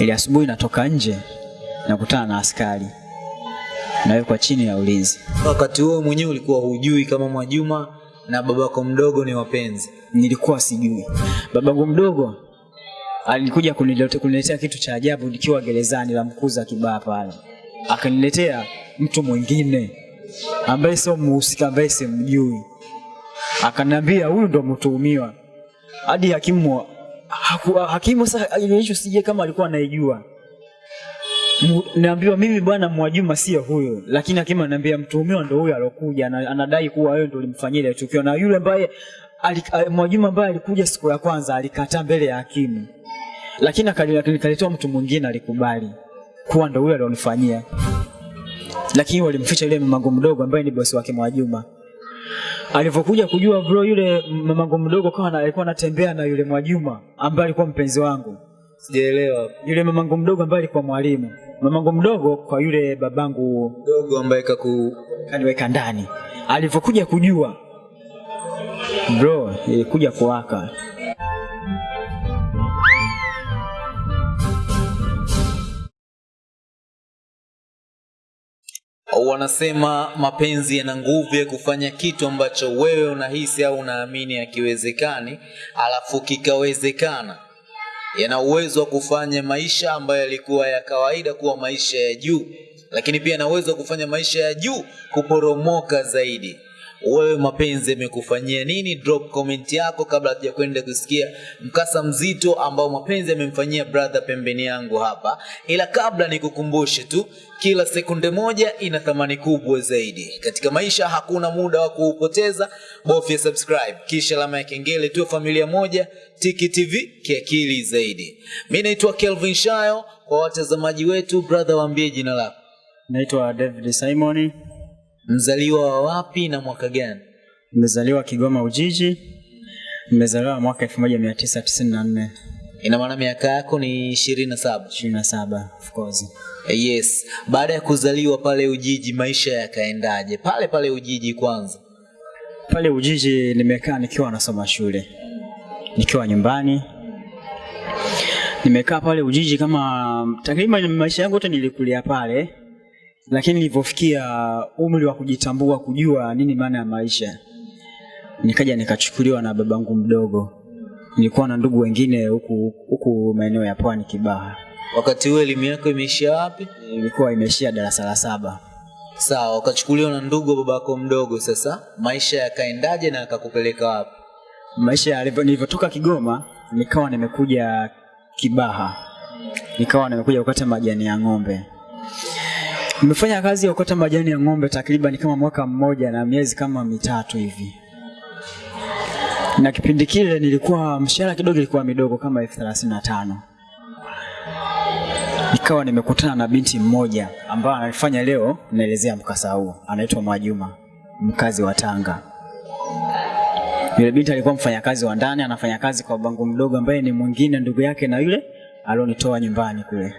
Ili asubuhi natoka nje nakutana na askari, nawekwa chini ya ulinzi. Wakati huo mwenyewe ulikuwa hujui kama Mwajuma na babako mdogo ni wapenzi? Nilikuwa sijui. Babangu mdogo alikuja kuniletea kitu cha ajabu nikiwa gerezani la Mkuza Kibaa pale, akaniletea mtu mwingine ambaye sio mhusika, ambaye simjui, akaniambia huyu ndo mtuhumiwa. Hadi hakimu hakimu sasa issue sije kama alikuwa anaijua. Naambiwa mimi bwana Mwajuma sio huyo, lakini hakimu ananiambia mtuhumiwa ndio huyo alokuja, ana- anadai kuwa wewe ndio ulimfanyia ile tukio, na yule ambaye Mwajuma ambaye alikuja siku ya kwanza alikataa mbele ya hakimu, lakini akalitoa mtu mwingine alikubali kuwa ndio huyo alionifanyia, lakini walimficha yule mamangu mdogo ambaye ni bosi wake Mwajuma. Alivyokuja kujua bro, yule mamangu mdogo kawa na- alikuwa anatembea na yule Mwajuma ambaye alikuwa mpenzi wangu Sijaelewa. yule mamangu mdogo ambaye alikuwa mwalimu, mamangu mdogo kwa yule babangu Mdogo ambaye kaku kaniweka ndani. Alivyokuja kujua bro, ilikuja kuwaka. Wanasema mapenzi yana nguvu ya kufanya kitu ambacho wewe unahisi au unaamini hakiwezekani, alafu kikawezekana. Yana uwezo wa kufanya maisha ambayo yalikuwa ya kawaida kuwa maisha ya juu, lakini pia yana uwezo wa kufanya maisha ya juu kuporomoka zaidi. Wewe mapenzi yamekufanyia nini? Drop comment yako kabla hatuja kwenda kusikia mkasa mzito ambao mapenzi yamemfanyia brother pembeni yangu hapa. Ila kabla nikukumbushe tu, kila sekunde moja ina thamani kubwa zaidi katika maisha. Hakuna muda wa kuupoteza, bofya subscribe kisha alama ya kengele, tu familia moja. Tiki TV kiakili zaidi. Mi naitwa Kelvin Shayo. Kwa watazamaji wetu, brother, waambie jina lako, Naitwa David Simon, mzaliwa wa wapi na mwaka gani? nimezaliwa Kigoma Ujiji, nimezaliwa mwaka 1994 Ina maana miaka yako ni ishirini na saba. 27 of course. Yes, baada ya kuzaliwa pale Ujiji, maisha yakaendaje pale pale Ujiji? Kwanza Pale Ujiji nimekaa nikiwa nasoma shule, nikiwa nyumbani nimekaa pale Ujiji kama takriban maisha yangu yote nilikulia pale, lakini nilivyofikia umri wa kujitambua, kujua nini maana ya maisha, nikaja nikachukuliwa na babangu mdogo. Nilikuwa na ndugu wengine huku huku maeneo ya Pwani Kibaha, wakati huo elimu yako imeishia wapi? ilikuwa imeishia darasa la saba. Sawa, ukachukuliwa na ndugu wa babako mdogo. Sasa maisha yakaendaje na akakupeleka wapi? maisha nilivyotoka Kigoma nikawa nimekuja Kibaha, nikawa nimekuja kukata majani ya ng'ombe. Nimefanya kazi ya kukata majani ya ng'ombe takriban kama mwaka mmoja na miezi kama mitatu hivi, na kipindi kile nilikuwa mshahara kidogo ilikuwa midogo kama elfu thelathini na tano. Nikawa nimekutana na binti mmoja ambaye anafanya leo naelezea mkasa huo anaitwa Mwajuma, mkazi wa Tanga. Yule binti alikuwa mfanyakazi wa ndani, anafanya kazi kwa bangu mdogo ambaye ni mwingine ndugu yake na yule alionitoa nyumbani kule.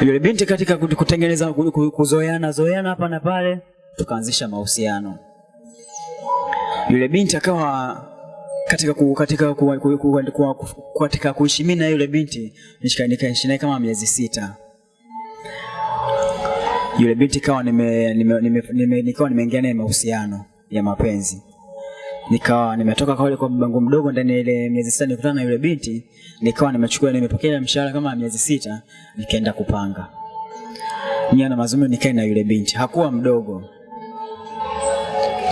Yule binti katika kutengeneza ku- ku- kuzoeana zoeana hapa na pale, tukaanzisha mahusiano. Yule binti akawa katika ku, katika ku, ku, ku, ku, ku, katika kuishi mimi na yule binti nikaishi naye kama miezi sita. Yule binti kawa nime, nime, nime, nime, nikawa nimeingia naye mahusiano ya mapenzi nikawa nimetoka kule kwa babangu mdogo ndani ile miezi sita nikutana na yule binti, nikawa nimechukua nimepokea mshahara kama miezi sita, nikaenda kupanga nia na mazungumzo, nikae na yule binti. Hakuwa mdogo,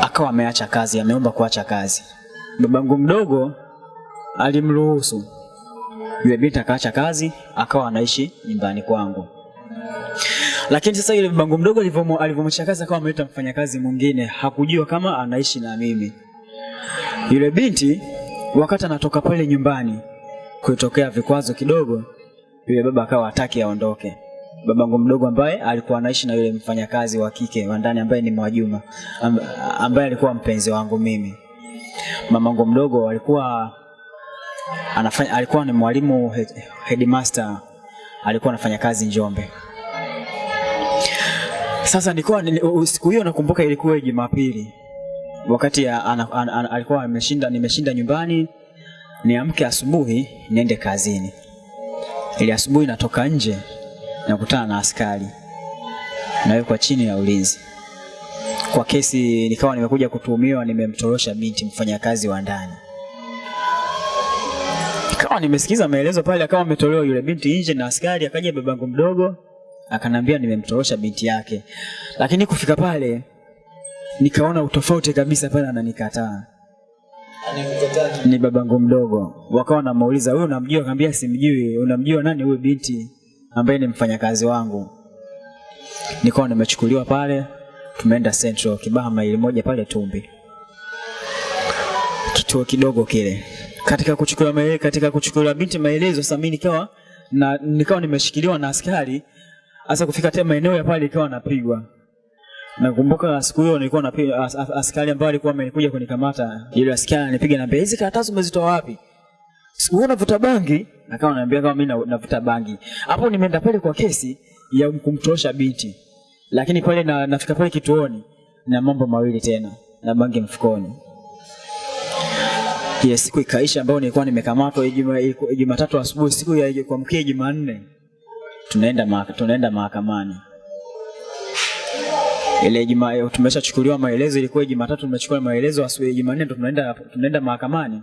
akawa ameacha kazi, ameomba kuacha kazi. Babangu mdogo alimruhusu yule binti, akaacha kazi, akawa anaishi nyumbani kwangu. Lakini sasa yule babangu mdogo alivyomwacha kazi, akawa ameleta mfanyakazi mwingine, hakujua kama anaishi na mimi. Yule binti wakati anatoka pale nyumbani, kutokea vikwazo kidogo, yule baba akawa hataki aondoke. Babangu mdogo ambaye alikuwa anaishi na yule mfanyakazi wa kike wa ndani ambaye ni Mwajuma, ambaye alikuwa mpenzi wangu mimi. Mamangu mdogo alikuwa anafanya, alikuwa ni mwalimu head, headmaster, alikuwa anafanya kazi Njombe. Sasa nilikuwa siku hiyo nakumbuka ilikuwa Jumapili wakati ana, ana, ana, alikuwa ameshinda nimeshinda nyumbani niamke asubuhi niende kazini. Ili asubuhi natoka nje nakutana na askari, nawekwa chini ya ulinzi. Kwa kesi, nikawa nimekuja kutuhumiwa nimemtorosha binti mfanyakazi wa ndani. Nikawa nimesikiza maelezo pale, akawa ametolewa yule binti nje na askari, akaja babangu mdogo akanambia nimemtorosha binti yake, lakini kufika pale nikaona utofauti kabisa pale, ananikataa ni babangu mdogo. Wakawa namuuliza wewe unamjua? Akamwambia simjui. Unamjua nani huyu binti ambaye ni mfanyakazi wangu? Nikawa nimechukuliwa pale, tumeenda Central Kibaha, maili moja pale Tumbi, kituo kidogo kile. Katika kuchukua maelezo katika kuchukua binti maelezo, sasa mimi nikawa na nikawa nimeshikiliwa na askari. Hasa kufika tena maeneo ya pale ikawa napigwa Nakumbuka siku hiyo nilikuwa na as, as, askari ambaye alikuwa amenikuja kunikamata. Yule askari ananipiga na hizi karatasi umezitoa wapi? Siku hiyo navuta bangi, akawa ananiambia kama mimi navuta bangi. Hapo nimeenda pale kwa kesi ya kumtosha binti. Lakini pale na, nafika pale kituoni na mambo mawili tena na bangi mfukoni. Yes, siku ikaisha ambayo nilikuwa nimekamatwa Jumatatu asubuhi, siku ya kuamkia Jumanne tunaenda tunaenda mahakamani ile juma tumeshachukuliwa maelezo, ilikuwa Jumatatu tumechukua maelezo, asubuhi Jumanne ndo tunaenda tunaenda mahakamani.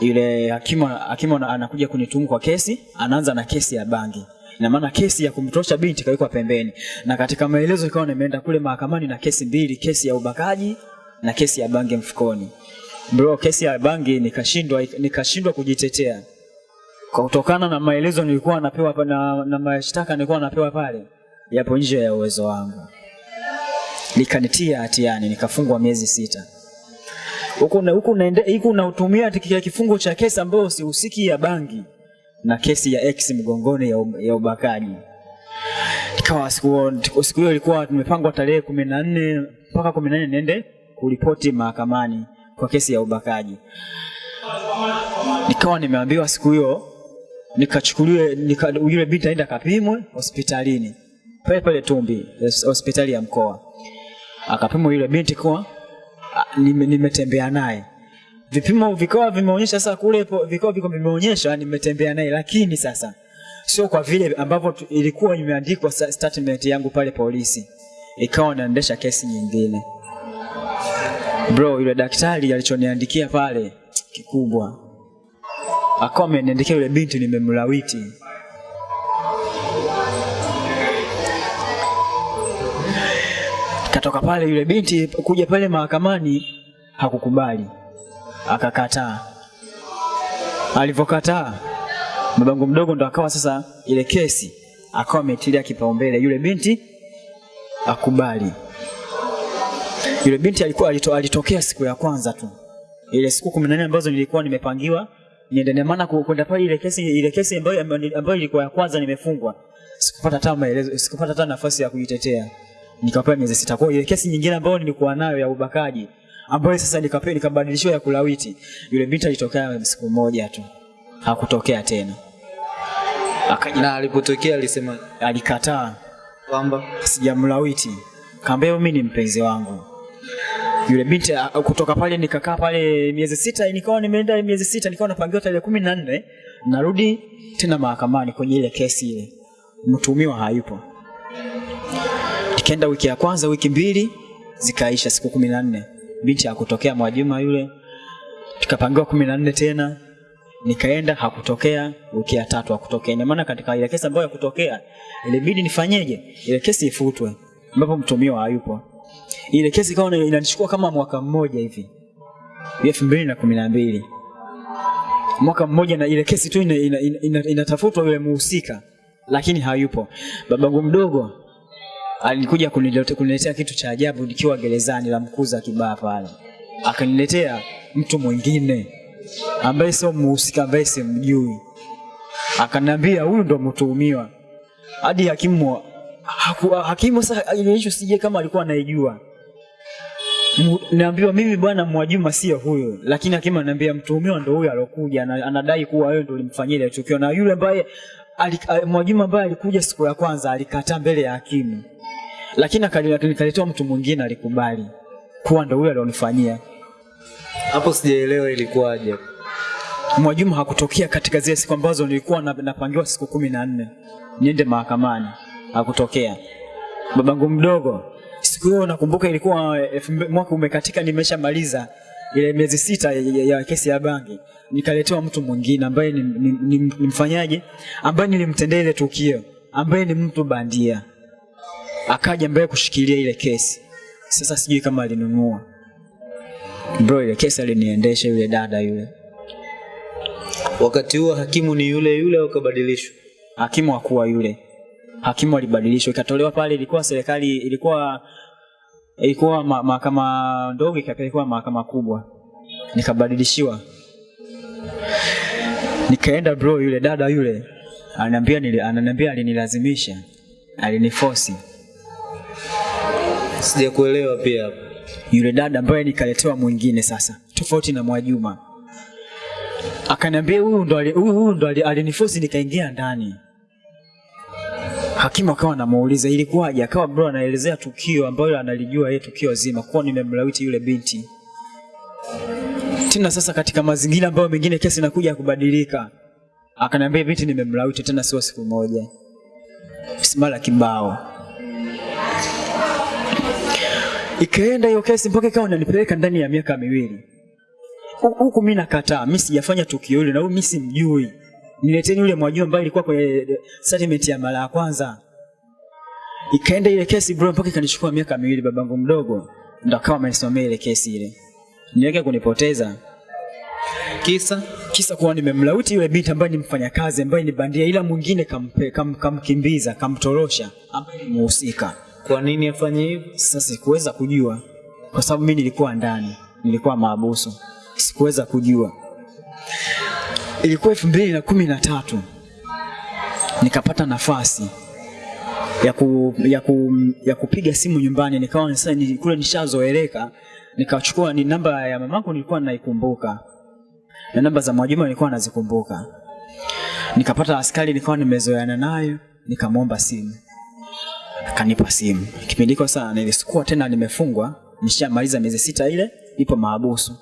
Yule hakimu hakimu anakuja kunituhumu kwa kesi, anaanza na kesi ya bangi. Ina maana kesi ya kumtosha binti kawekwa pembeni, na katika maelezo ikawa nimeenda kule mahakamani na kesi mbili, kesi ya ubakaji na kesi ya bangi mfukoni. Bro, kesi ya bangi nikashindwa nikashindwa kujitetea kutokana na maelezo nilikuwa napewa na, na mashtaka nilikuwa napewa pale yapo nje ya uwezo wangu likanitia hatiani nikafungwa miezi sita. Huku na- huku naende- huku nautumia kifungo cha kesi ambayo sihusiki ya bangi na kesi ya ex mgongoni ya, ya ubakaji. Ikawa siku siku hiyo ilikuwa tumepangwa tarehe kumi na nne mpaka kumi na nne niende kuripoti mahakamani kwa kesi ya ubakaji. Nikawa nimeambiwa siku hiyo nikachukuliwe nika, yule binti aenda kapimwe hospitalini. Pale pale Tumbi hospitali ya mkoa akapimwa yule binti kuwa nimetembea nime- naye. Vipimo vikawa vimeonyesha sasa kule vikawa viko vimeonyesha nimetembea naye lakini sasa sio kwa vile ambavyo ilikuwa imeandikwa statement yangu pale polisi. Ikawa naendesha kesi nyingine. Bro yule daktari alichoniandikia pale kikubwa. Akawa ameniandikia yule binti nimemlawiti katoka pale yule binti kuja pale mahakamani hakukubali. Akakataa. Alivyokataa babangu mdogo ndo akawa sasa ile kesi akawa ametilia kipaumbele. Yule binti akubali yule binti alikuwa alito, alitokea siku ya kwanza tu. Ile siku kumi na nne ambazo nilikuwa nimepangiwa niende na maana kwenda pale ile kesi ile kesi ambayo ambayo ilikuwa ya kwanza nimefungwa. Sikupata hata maelezo sikupata hata nafasi ya kujitetea nikapewa miezi sita. Kwa hiyo ile kesi nyingine ambayo nilikuwa nayo ya ubakaji ambayo sasa nikapewa nikabadilishiwa ya kulawiti yule binti alitokea siku moja tu. Hakutokea tena. Akaja na alipotokea alisema alikataa. kwamba sijamlawiti. Kaambia mimi ni mpenzi wangu. Yule binti kutoka pale nikakaa pale miezi sita nikawa nimeenda miezi sita nikawa napangiwa tarehe kumi na nne narudi tena mahakamani kwenye ile kesi ile. Mtumiwa hayupo nikaenda wiki ya kwanza wiki mbili zikaisha siku kumi na nne. Binti hakutokea mwajuma yule tukapangiwa kumi na nne tena nikaenda hakutokea. Wiki ya tatu hakutokea. Ina maana katika ile kesi ambayo hakutokea ilibidi nifanyeje? Ile kesi ifutwe ambapo mtumiwa hayupo. Ile kesi ikawa ina- inanichukua kama mwaka mmoja hivi elfu mbili na kumi na mbili. Mwaka mmoja na ile kesi tu inatafutwa ina- ina- ina- ina- yule muhusika lakini hayupo. Babangu mdogo alikuja kunilete- kuniletea kitu cha ajabu nikiwa gerezani la mkuza kibaa pale. Akaniletea mtu mwingine ambaye sio muhusika ambaye simjui. Akaniambia huyu ndo mtuhumiwa. Hadi hakimu haku, hakimu sasa issue sije kama alikuwa anaijua. Naambiwa mimi bwana Mwajuma sio huyo, lakini hakimu ananiambia mtuhumiwa ndo huyo alokuja, anadai kuwa wewe ndo ulimfanyia ile tukio, na yule ambaye Mwajuma ambaye alikuja siku ya kwanza alikataa mbele ya hakimu, lakini akaletewa mtu mwingine alikubali kuwa ndo huyo alionifanyia. hapo sijaelewa ilikuwaje. Mwajuma hakutokea katika zile siku ambazo nilikuwa napangiwa siku kumi na nne. Niende mahakamani, hakutokea. Babangu mdogo, siku hiyo nakumbuka ilikuwa elfu mwaka umekatika, nimeshamaliza ile miezi sita ya kesi ya bangi, nikaletewa mtu mwingine ambaye ni, ni, ni, ni mfanyaji ambaye nilimtendea ile tukio, ambaye ni mtu bandia, akaja mbele kushikilia ile kesi. Sasa sijui kama alinunua. Bro, ile kesi aliniendesha yule dada yule. Wakati huo hakimu ni yule yule au kabadilishwa? hakimu hakuwa yule. Hakimu alibadilishwa. Ikatolewa pale ilikuwa serikali ilikuwa ilikuwa mahakama ndogo ikapelekwa mahakama kubwa. Nikabadilishiwa. Nikaenda bro yule dada yule. Ananiambia ananiambia alinilazimisha. Alinifosi Sijakuelewa pia. Yule dada ambaye nikaletewa mwingine sasa tofauti na Mwajuma akaniambia huyu ndo huyu huyu ndo alinifosi nikaingia ndani. Hakimu akawa anamuuliza ilikuwaje? Akawa bro anaelezea tukio ambalo analijua yeye tukio zima kuwa nimemlawiti yule binti. Tena sasa katika mazingira ambayo mengine kesi inakuja kubadilika. Akaniambia binti nimemlawiti tena sio siku moja. Simala kibao ikaenda hiyo kesi mpaka ikawa inanipeleka ndani ya miaka miwili. Huku mi nakataa mi sijafanya tukio hilo na huyu mi simjui. Nileteni yule mwajua ambaye ilikuwa kwenye eh, settlement ya mara ya kwanza. Ikaenda ile kesi bro mpaka ikanichukua miaka miwili babangu mdogo ndo akawa amenisimamia ile kesi ile. Niweke kunipoteza. Kisa? Kisa kuwa nimemlauti yule binti ambaye ni mfanyakazi ambaye ni bandia ila mwingine kampe- kam- kamkimbiza kamtorosha ambaye ni muhusika kwa nini afanye hivyo? sasa sikuweza kujua. Kwa sababu mimi nilikuwa ndani nilikuwa maabuso sikuweza kujua. Ilikuwa elfu mbili na kumi na tatu. Nikapata nafasi ya, ku, ya, ku, ya kupiga simu nyumbani. Nikawa sasa kule nishazoeleka. Nikachukua ni namba ya mamangu nilikuwa naikumbuka. Na namba za Mwajuma nilikuwa nazikumbuka. Nikapata askari nikawa nimezoeana nayo nikamwomba simu akanipa simu. Kipindi hiko sana nilisikuwa tena nimefungwa, nishamaliza miezi sita ile, nipo mahabusu.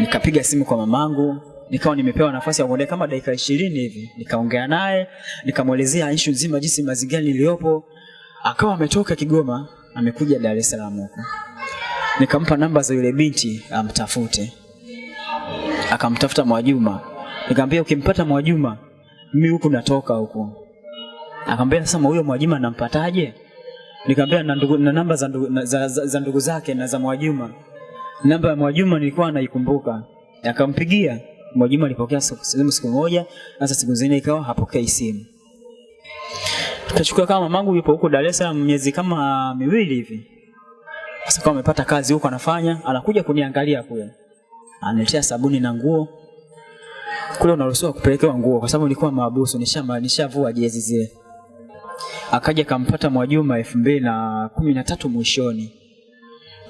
Nikapiga simu kwa mamangu, nikawa nimepewa nafasi ya kuongea kama dakika ishirini hivi, nikaongea naye, nikamwelezea issue nzima, jinsi mazingira niliyopo. Akawa ametoka Kigoma, amekuja Dar es Salaam huko. Nikampa namba za yule binti amtafute, akamtafuta Mwajuma. Nikamwambia ukimpata Mwajuma, mimi huku natoka huku akamwambia sasa huyo Mwajuma nampataje? Nikamwambia na, ndugu, na namba za ndugu, za, za, za ndugu zake na za Mwajuma. Namba ya Mwajuma nilikuwa naikumbuka. Akampigia Mwajuma, alipokea simu siku moja, sasa siku zingine ikawa hapokei simu. Tukachukua kama mamangu yupo huko Dar es Salaam miezi kama miwili hivi. Sasa kama amepata kazi huko anafanya, anakuja kuniangalia kule. Analetea sabuni na nguo. Kule unaruhusiwa kupelekewa nguo kwa sababu nilikuwa maabusu, nishavua nishavua jezi zile akaja kampata Mwajuma elfu mbili na kumi na tatu mwishoni,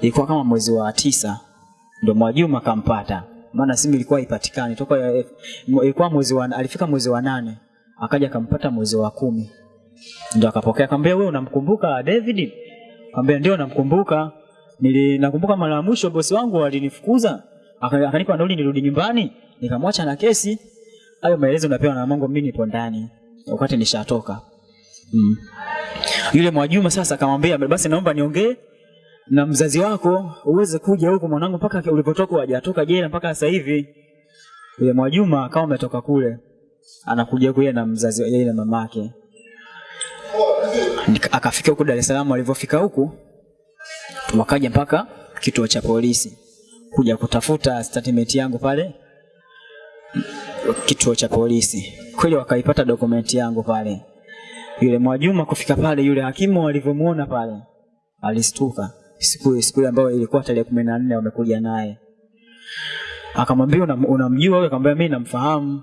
ilikuwa kama mwezi wa tisa ndo Mwajuma kampata, maana simu ilikuwa ipatikani toka eh, ilikuwa mwezi wa, alifika mwezi wa nane akaja kampata mwezi wa kumi. Ndo akapokea, akamwambia wewe unamkumbuka David? Akamwambia ndio namkumbuka, nili nakumbuka mara ya mwisho bosi wangu alinifukuza. Aka- akanipa nauli nirudi nyumbani, nikamwacha na kesi. Hayo maelezo napewa na mamangu, mimi nipo ndani. Wakati nishatoka. Mm. Yule Mwajuma sasa akamwambia basi naomba niongee na mzazi wako uweze kuja huko mwanangu mpaka ulipotoka hajatoka jela mpaka sasa hivi. Yule Mwajuma akawa ametoka kule anakuja kuye na mzazi yeye na mamake. Akafika huku Dar es Salaam, alivyofika huku wakaja mpaka kituo cha polisi kuja kutafuta statement yangu pale kituo cha polisi. Kweli wakaipata dokumenti yangu pale yule Mwajuma kufika pale, yule hakimu alivyomuona pale alistuka. Siku siku ambayo ilikuwa tarehe kumi na nne wamekuja naye, akamwambia "Unam- unamjua wewe? Akamwambia mimi namfahamu.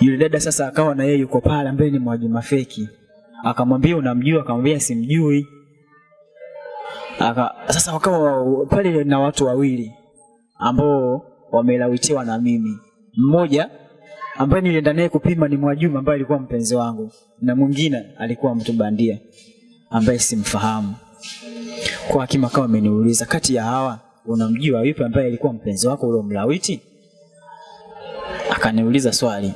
Yule dada sasa akawa na yeye yuko pale, ambaye ni Mwajuma feki, akamwambia unamjua? Akamwambia simjui. Aka, sasa wakawa pale na watu wawili ambao wamelawitiwa na mimi, mmoja ambaye nilienda naye kupima ni Mwajuma ambaye alikuwa mpenzi wangu, na mwingine alikuwa mtu bandia ambaye simfahamu. Kwa hakima akawa ameniuliza, kati ya hawa unamjua yupi ambaye alikuwa mpenzi wako ule mlawiti? akaniuliza swali.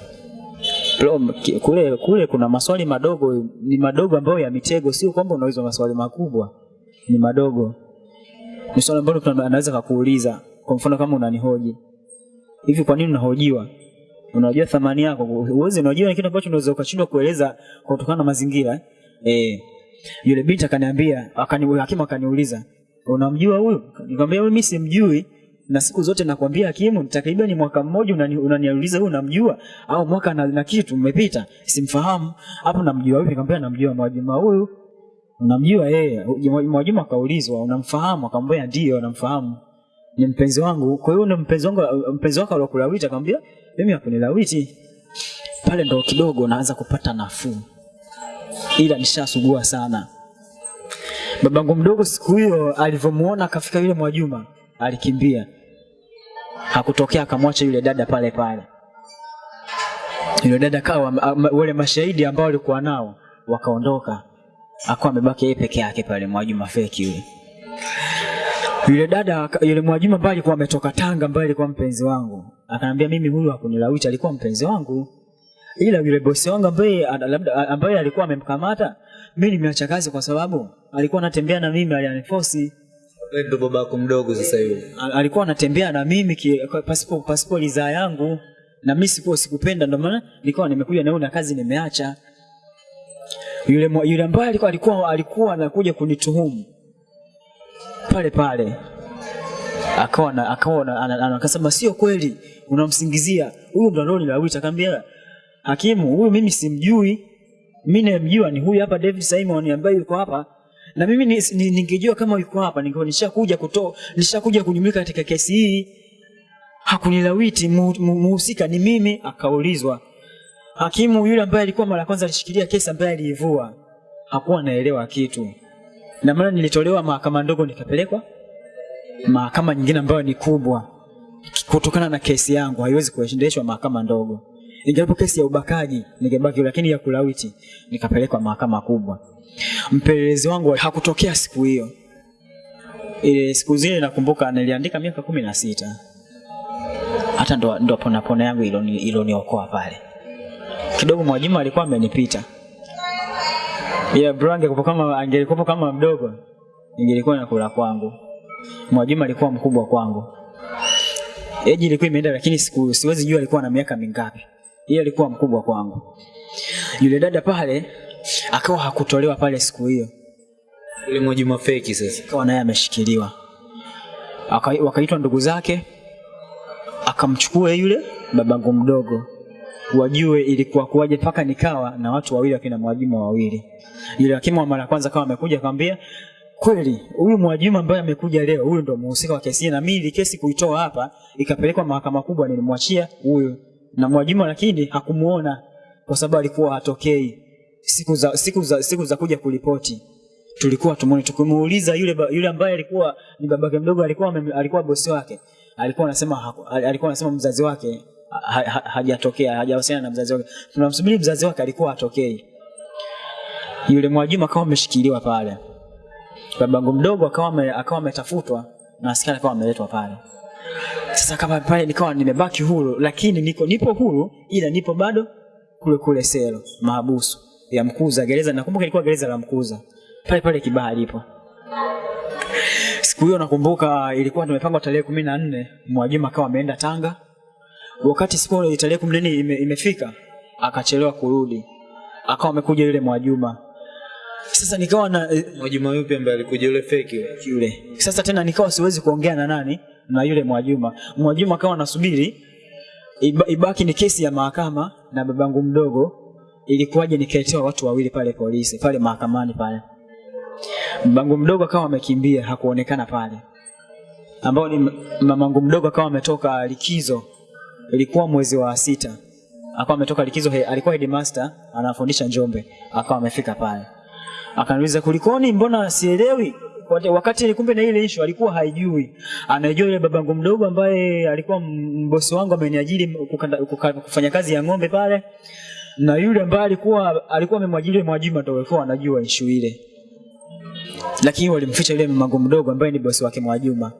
Kule kule kuna maswali madogo ni madogo ambayo ya mitego sio kwamba unauliza maswali makubwa ni madogo. Ni swali ambalo anaweza kakuuliza kwa mfano kama unanihoji. Hivi kwa nini unahojiwa unajua thamani yako. Uwezi unajua kitu ambacho unaweza ukashindwa kueleza kwa kutokana na mazingira. Eh? yule binti akaniambia akani hakimu akaniuliza unamjua huyu? Nikamwambia mimi simjui na siku zote nakwambia hakimu takriban mwaka mmoja unani- unaniuliza huyu unamjua? Au mwaka na, na kitu umepita simfahamu. Hapo namjua vipi? Nikamwambia namjua Mwajuma huyu. Unamjua yeye? Mwajuma akaulizwa unamfahamu? Akamwambia ndio namfahamu ni mpenzi wangu. Kwa hiyo ni mpenzi wangu mpenzi wako aliokulawiti akamwambia mimi hakunilawiti pale ndo kidogo naanza kupata nafuu. Ila nishasugua sana. Babangu mdogo siku hiyo alivyomuona akafika yule Mwajuma alikimbia. Hakutokea akamwacha yule dada pale pale. Yule dada kawa wale mashahidi ambao walikuwa nao wakaondoka. Akawa amebaki yeye peke yake pale Mwajuma feki yule yule dada yule Mwajuma ambaye alikuwa ametoka Tanga ambaye alikuwa mpenzi wangu akaniambia mimi huyu hakunilawiti alikuwa mpenzi wangu. Ila yule bosi wangu ambaye labda ambaye alikuwa amemkamata mimi nimeacha kazi kwa sababu alikuwa anatembea na mimi alianiforce Wewe ndo babako mdogo sasa hivi. Alikuwa anatembea na mimi pasipo pasipo ridhaa yangu. Na mimi sipo sikupenda ndio maana nilikuwa nimekuja na na kazi nimeacha. Yule yule ambaye alikuwa alikuwa alikuwa anakuja kunituhumu pale pale. Akawa akaona akasema sio kweli unamsingizia. Huyu ndo alionilawiti akamwambia hakimu huyu mimi simjui. Mimi namjua ni huyu hapa David Simon ambaye yuko hapa. Na mimi ni- ni- ningejua kama yuko hapa ningekuwa nishakuja kutoa nishakuja kujumuika katika kesi hii. Hakunilawiti mu- mu- muhusika ni mimi akaulizwa. Hakimu yule ambaye alikuwa mara kwanza alishikilia kesi ambaye aliivua hakuwa anaelewa kitu na maana nilitolewa mahakama ndogo nikapelekwa mahakama nyingine ambayo ni kubwa. Kutokana na kesi yangu haiwezi kuendeshwa mahakama ndogo. Ingawapo kesi ya ubakaji ningebaki lakini ya kulawiti nikapelekwa mahakama kubwa. Mpelelezi wangu hakutokea siku hiyo. Ile siku zile nakumbuka niliandika miaka kumi na sita. Hata ndo, ndo ponapona yangu iloni- iloniokoa pale. Kidogo Mwajima alikuwa amenipita ila bro angekuwa kama angelikuwa kama mdogo ingelikuwa nakula kwangu. Mwajuma alikuwa mkubwa kwangu. Eji ilikuwa imeenda lakini siku, siwezi jua alikuwa na miaka mingapi. Yeye alikuwa mkubwa kwangu. Yule dada pale akawa hakutolewa pale siku hiyo. Yule Mwajuma feki sasa. akawa naye ameshikiliwa. Aka- wakaitwa ndugu zake akamchukua yule babangu mdogo wajue ilikuwa kuwaje mpaka nikawa na watu wawili wakina mwajuma wawili. Yule hakimu wa mara kwanza kama amekuja akamwambia kweli huyu mwajuma ambaye amekuja leo huyu ndo mhusika wa kesi na mimi kesi kuitoa hapa ikapelekwa mahakama kubwa nilimwachia huyu na mwajuma lakini hakumuona kwa sababu alikuwa hatokei. Siku za siku za siku za kuja kuripoti. Tulikuwa tumoni tukimuuliza yule yule ambaye alikuwa ni babake mdogo alikuwa alikuwa bosi wake. Alikuwa anasema alikuwa anasema mzazi wake hajatokea hajawasiliana na mzazi wake. Tunamsubiri mzazi wake alikuwa atokei. yule mwajuma akawa ameshikiliwa pale. Babangu mdogo akawa akawa ametafutwa na askari akawa ameletwa pale. Sasa kama pale nikawa nimebaki huru lakini niko nipo huru ila nipo bado kule kule selo mahabusu ya mkuza gereza nakumbuka ilikuwa gereza la mkuza. Pale pale kibaha lipo. Siku hiyo nakumbuka ilikuwa tumepangwa tarehe kumi na nne mwajuma akawa ameenda tanga wakati siku ile tarehe kumi nne ime, imefika akachelewa kurudi. Akawa amekuja yule mwajuma. Sasa nikawa na eh, Mwajuma yupi ambaye alikuja? Yule feki yule? sasa tena nikawa siwezi kuongea na nani? Na yule mwajuma. Mwajuma akawa nasubiri iba, ibaki ni kesi ya mahakama na babangu mdogo ilikuwaje nikaletewa watu wawili pale polisi pale mahakamani pale. Babangu mdogo akawa amekimbia hakuonekana pale. Ambao ni mamangu mdogo akawa ametoka likizo ilikuwa mwezi wa sita. Akawa ametoka likizo he, alikuwa headmaster anafundisha njombe. Akawa amefika pale. Akaniuliza kulikoni? Mbona sielewi? Wakati kumbe na ile issue alikuwa haijui. Anajua yule babangu mdogo ambaye alikuwa mbosi wangu ameniajiri kufanya kazi ya ng'ombe pale na yule ambaye alikuwa alikuwa amemwajiri Mwajuma ndio alikuwa anajua issue ile. Lakini walimficha yule mamangu mdogo ambaye ni bosi wake Mwajuma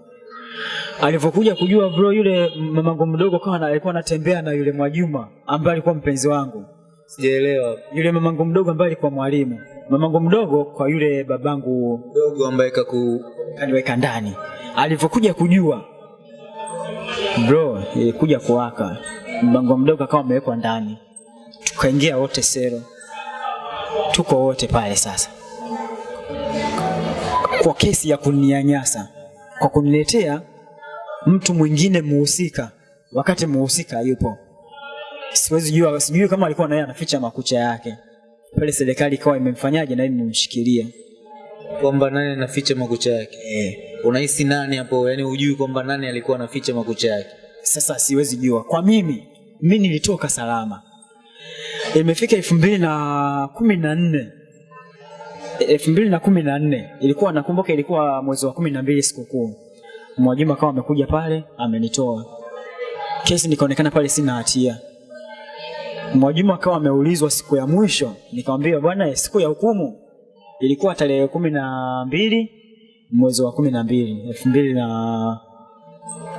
alivyokuja kujua bro, yule mamangu mdogo kawa alikuwa anatembea na yule Mwajuma ambaye alikuwa mpenzi wangu, Sijaelewa. yule mamangu mdogo ambaye alikuwa mwalimu, mamangu mdogo kwa yule babangu Mdogo ambaye kaku kaniweka ndani. Alivyokuja kujua bro, ilikuja kuwaka, Mamangu mdogo akawa amewekwa ndani, tukaingia wote sero, tuko wote pale sasa, kwa kesi ya kuninyanyasa, kwa kuniletea mtu mwingine muhusika, wakati muhusika yupo. Siwezi jua, sijui kama alikuwa naye anaficha makucha yake pale, serikali ikawa imemfanyaje na imemshikilia kwamba nani anaficha makucha yake. eh. Unahisi nani hapo? Yani hujui kwamba nani alikuwa anaficha makucha yake. Sasa siwezi jua. Kwa mimi, mi nilitoka salama. Imefika elfu mbili na kumi na nne elfu mbili na kumi na nne ilikuwa nakumbuka, ilikuwa mwezi wa kumi na mbili sikukuu. Mwajuma akawa amekuja pale amenitoa kesi, nikaonekana pale sina hatia. Mwajuma akawa ameulizwa siku ya mwisho, nikamwambia bwana, siku ya hukumu ilikuwa tarehe kumi na mbili mwezi wa kumi na mbili elfu mbili na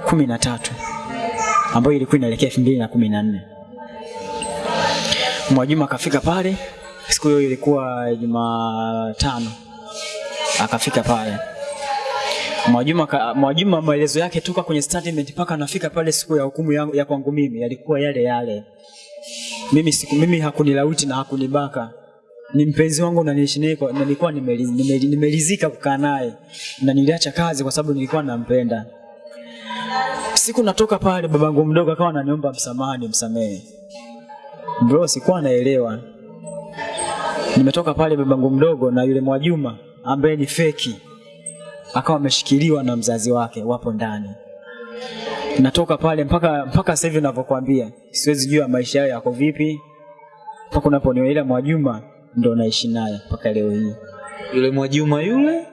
kumi na tatu ambayo ilikuwa inaelekea elfu mbili na kumi na nne. Mwajuma akafika pale, siku hiyo ilikuwa Jumatano, akafika pale Mwajuma, Mwajuma maelezo yake toka kwenye statement mpaka anafika pale siku ya hukumu yangu ya kwangu mimi yalikuwa yale yale. Mimi siku mimi hakunilauti na hakunibaka, ni mpenzi wangu na nilikuwa nimelizika kukaa naye na niliacha kazi kwa sababu nilikuwa nampenda. Siku natoka pale, babangu mdogo akawa ananiomba msamaha, nimsamehe. Bro, sikuwa naelewa. Nimetoka pale, babangu mdogo na yule Mwajuma ambaye ni feki akawa ameshikiliwa na mzazi wake, wapo ndani. Natoka pale mpaka mpaka sasa hivi ninavyokuambia, siwezi jua maisha yao yako vipi, mpaka unaponiona ile Mwajuma ndo naishi naye mpaka leo hii. Yule Mwajuma yule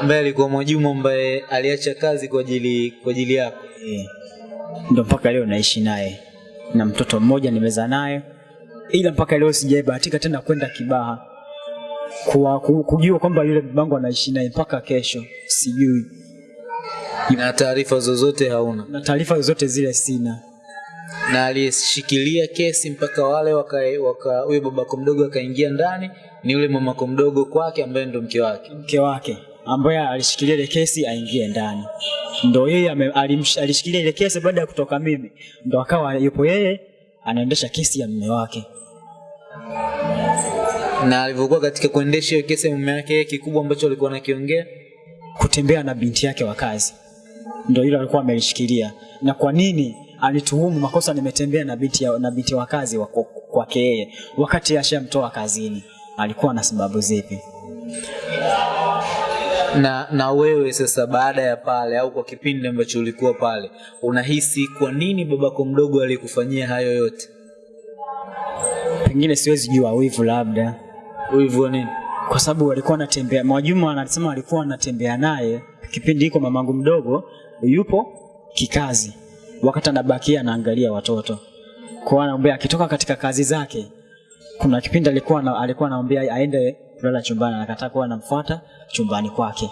ambaye alikuwa Mwajuma ambaye aliacha kazi kwa ajili kwa ajili yako. Ndio ndo mpaka leo naishi naye na mtoto mmoja nimezaa naye, ila mpaka leo sijaibahatika tena kwenda Kibaha kwa kujua kwamba yule babangu anaishi naye mpaka kesho, sijui Na taarifa zozote hauna. na taarifa zozote zile sina. Na aliyeshikilia kesi mpaka wale waka waka huyo babako mdogo akaingia ndani ni yule mamako mdogo kwake ambaye ndo mke wake. Mke wake ambaye alishikilia ile kesi aingie ndani, ndo yeye alishikilia ile kesi baada ya kutoka mimi, ndo akawa yupo yeye anaendesha kesi ya mume wake. Na alivyokuwa katika kuendesha hiyo kesi mume wake, kikubwa ambacho alikuwa anakiongea kutembea na binti yake wa kazi, ndio hilo alikuwa amelishikilia. Na kwa nini alituhumu makosa nimetembea na binti, ya, na binti wa kazi wa- kwake yeye, wakati ashamtoa kazini? Alikuwa na sababu zipi? na na wewe sasa, baada ya pale au kwa kipindi ambacho ulikuwa pale, unahisi kwa nini babako mdogo alikufanyia hayo yote? Pengine siwezi jua, wivu labda, Wa nini? kwa sababu walikuwa anatembea. Mwajuma anasema walikuwa wanatembea naye kipindi iko mamangu mdogo yupo kikazi, wakati anabakia anaangalia watoto kwa anaombea, akitoka katika kazi zake, kuna kipindi alikuwa na, alikuwa anaombea aende kulala chumbani, anakataa kuwa anamfuata chumbani kwake.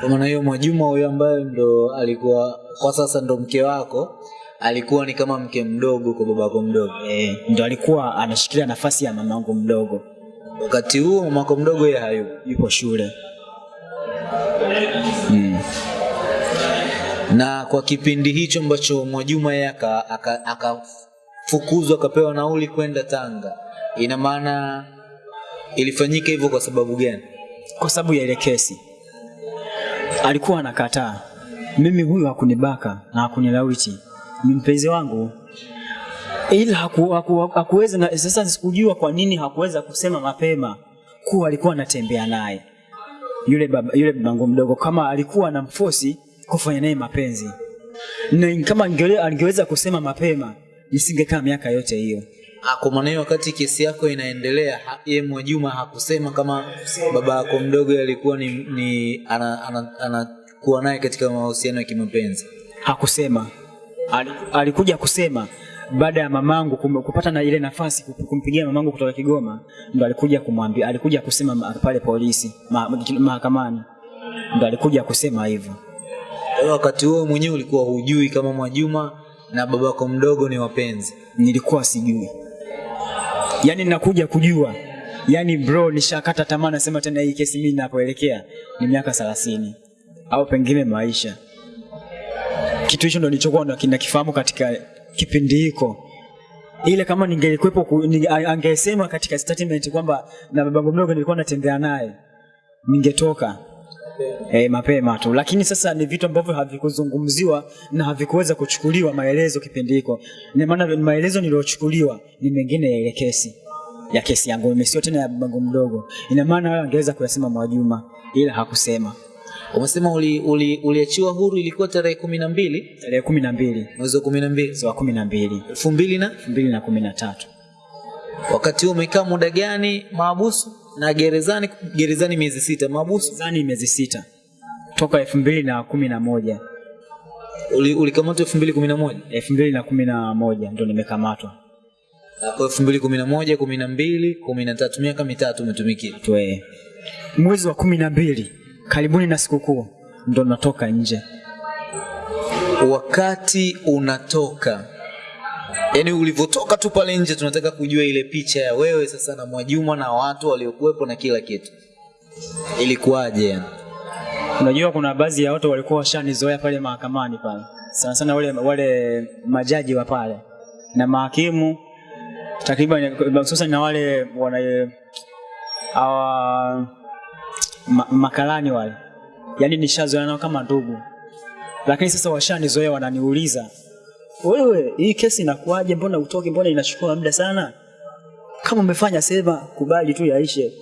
Kwa maana hiyo Mwajuma huyo ambaye ndo alikuwa kwa sasa ndo mke wako alikuwa ni kama mke mdogo kwa babako mdogo. E, ndo alikuwa anashikilia nafasi ya mamangu mdogo, Wakati huo mamako mdogo yeye hayu yuko shule mm. Na kwa kipindi hicho ambacho Mwajuma yeye aka- aka- akafukuzwa akapewa nauli kwenda Tanga, ina maana ilifanyika hivyo kwa sababu gani? kwa sababu ya ile kesi alikuwa anakataa. Mimi huyu hakunibaka na hakunilawiti, ni mpenzi wangu, ila haku, haku, hakuweza na, sasa sikujua kwa nini hakuweza kusema mapema kuwa alikuwa anatembea naye yule baba, yule babangu mdogo, kama alikuwa na mfosi kufanya naye mapenzi, na kama angele- angeweza kusema mapema nisingekaa miaka yote hiyo. Kwa maana wakati kesi yako inaendelea, ye Mwajuma hakusema kama baba yako mdogo alikuwa ni, ni anakuwa ana, ana, naye katika mahusiano ya kimapenzi. hakusema Al, alikuja kusema baada ya mamangu kum- kupata na ile nafasi kumpigia mamangu kutoka Kigoma, ndo alikuja kumwambia, alikuja kusema pale polisi ma- mahakamani, ndo alikuja kusema hivyo. wakati huo mwenyewe ulikuwa hujui kama Mwajuma na babako mdogo ni wapenzi. nilikuwa sijui yaani nakuja kujua yaani bro nishakata tamaa nasema tena hii kesi mimi napoelekea ni miaka thelathini au pengine maisha kitu hicho ndo nilichokuwa nakifahamu katika kipindi hiko. Ile kama ningelikuwepo ku- ninge- angesema katika statement kwamba na babangu mdogo nilikuwa natembea naye ningetoka e, mapema tu. Lakini sasa ni vitu ambavyo havikuzungumziwa na havikuweza kuchukuliwa maelezo kipindi hiko. Ina maana maelezo niliyochukuliwa ni mengine ya ile kesi ya kesi yangu mimi sio tena ya babangu mdogo. Ina maana hayo angeweza kuyasema Mwajuma ila hakusema Umesema uliachiwa uli, uliachiwa huru ilikuwa tarehe kumi na mbili tarehe kumi na mbili mwezi wa kumi na mbili mwezi wa kumi na mbili elfu mbili na elfu mbili na kumi na tatu wakati huo umekaa muda gani maabusu na gerezani? Gerezani miezi sita, maabusu zani miezi sita toka elfu mbili na kumi na moja uli- ulikamatwa elfu mbili kumi na moja elfu mbili na kumi na moja ndo nimekamatwa kwa elfu mbili kumi na moja kumi na mbili kumi na tatu miaka mitatu umetumikia. Mwezi wa kumi na mbili karibuni na sikukuu. Ndo natoka nje. Wakati unatoka yani, ulivyotoka tu pale nje, tunataka kujua ile picha ya wewe sasa na Mwajuma na watu waliokuwepo na kila kitu, ilikuwaje? Yani unajua kuna baadhi ya watu walikuwa washanizoea pale mahakamani pale. Sana sana wale, wale majaji wa pale. Na mahakimu takriban hususan na wale wana awa ma, makalani wale. Yaani nishazoea nao kama ndugu. Lakini sasa washanizoea wananiuliza wewe hii kesi inakuwaje? Mbona utoki mbona inachukua muda sana? Kama umefanya sema kubali tu yaishe.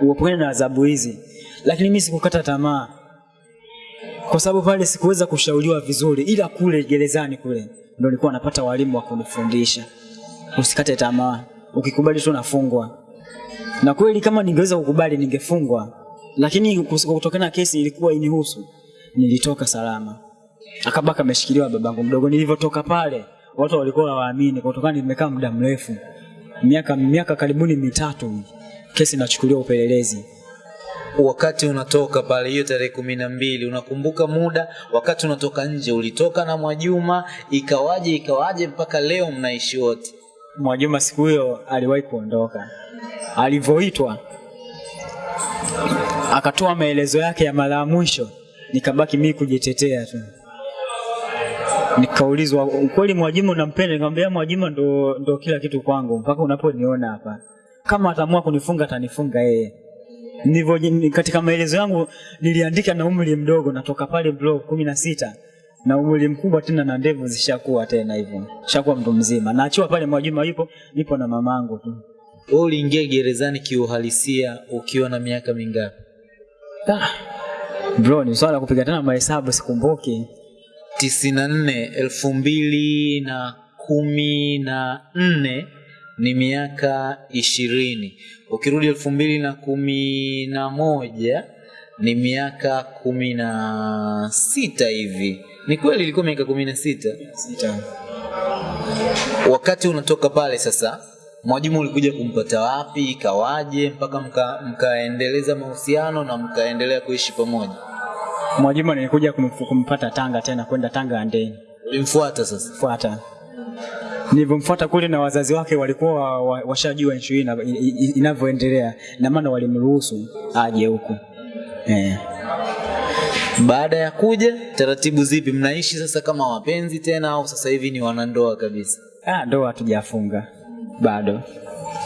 Uepukane na adhabu hizi. Lakini mimi sikukata tamaa. Kwa sababu pale sikuweza kushauriwa vizuri ila kule gerezani kule ndio nilikuwa napata walimu wa kunifundisha. Usikate tamaa. Ukikubali tu nafungwa. Na kweli kama ningeweza kukubali ningefungwa lakini kwa kutokana na kesi ilikuwa inihusu. Nilitoka salama. Akabaka ameshikiliwa babangu mdogo. Nilivyotoka pale watu walikuwa hawaamini. Kutokana nimekaa muda mrefu miaka miaka karibuni mitatu kesi inachukuliwa upelelezi. Wakati unatoka pale hiyo tarehe kumi na mbili unakumbuka muda? Wakati unatoka nje ulitoka na Mwajuma? Ikawaje ikawaje mpaka leo mnaishi wote? Mwajuma siku hiyo aliwahi kuondoka. Alivyoitwa akatoa maelezo yake ya mara ya mwisho, nikabaki mimi kujitetea tu. Nikaulizwa, ukweli Mwajuma unampenda? Nikamwambia Mwajuma ndo, ndo kila kitu kwangu mpaka unaponiona hapa. Kama ataamua kunifunga atanifunga yeye. Nivyo, katika maelezo yangu niliandika na umri mdogo, natoka pale blog kumi na sita na umri mkubwa tena na ndevu zishakuwa tena hivyo, shakuwa mtu mzima. Naachiwa pale Mwajuma yupo, nipo na mamangu tu. wewe uliingia gerezani kiuhalisia ukiwa na miaka mingapi Ah, bro, ni swala la kupiga tena mahesabu, sikumbuki. tisini na nne elfu mbili na kumi na nne ni miaka ishirini ukirudi elfu mbili na kumi na moja ni miaka kumi na sita hivi ni kweli ilikuwa miaka kumi na sita Sita. wakati unatoka pale sasa Mwajuma ulikuja kumpata wapi ikawaje mpaka mka- mkaendeleza mahusiano na mkaendelea kuishi pamoja? Mwajuma nilikuja kumpata Tanga tena, kwenda Tanga andeni ulimfuata sasa? Fuata. Nilivyomfuata kule na wazazi wake walikuwa wa- wa- washajua nchi hii inavyoendelea, na maana walimruhusu aje huku. Eh. baada ya kuja taratibu zipi? Mnaishi sasa kama wapenzi tena au sasa hivi ni wanandoa kabisa? Ah, ndoa hatujafunga bado.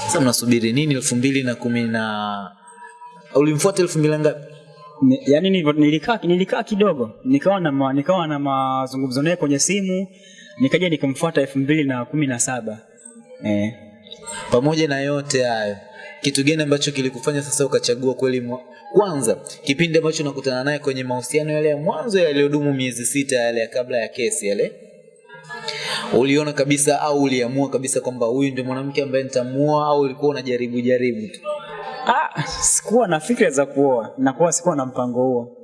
sasa mnasubiri nini elfu mbili na kumi na ulimfuata elfu mbili na ngapi Ni- yaani nilikaa nilikaa kidogo nikawa na ma, nikawa na mazungumzo naye kwenye simu nikaja nikamfuata elfu mbili na kumi na saba eh. pamoja na yote hayo kitu gani ambacho kilikufanya sasa ukachagua kweli mwa... kwanza kipindi ambacho nakutana naye kwenye mahusiano yale ya mwanzo yaliyodumu miezi sita yale ya kabla ya kesi yale uliona kabisa au uliamua kabisa kwamba huyu ndio mwanamke ambaye nitamuoa au ulikuwa unajaribu jaribu tu? Ah, sikuwa na fikra za kuoa. Na kuwa sikuwa na mpango huo,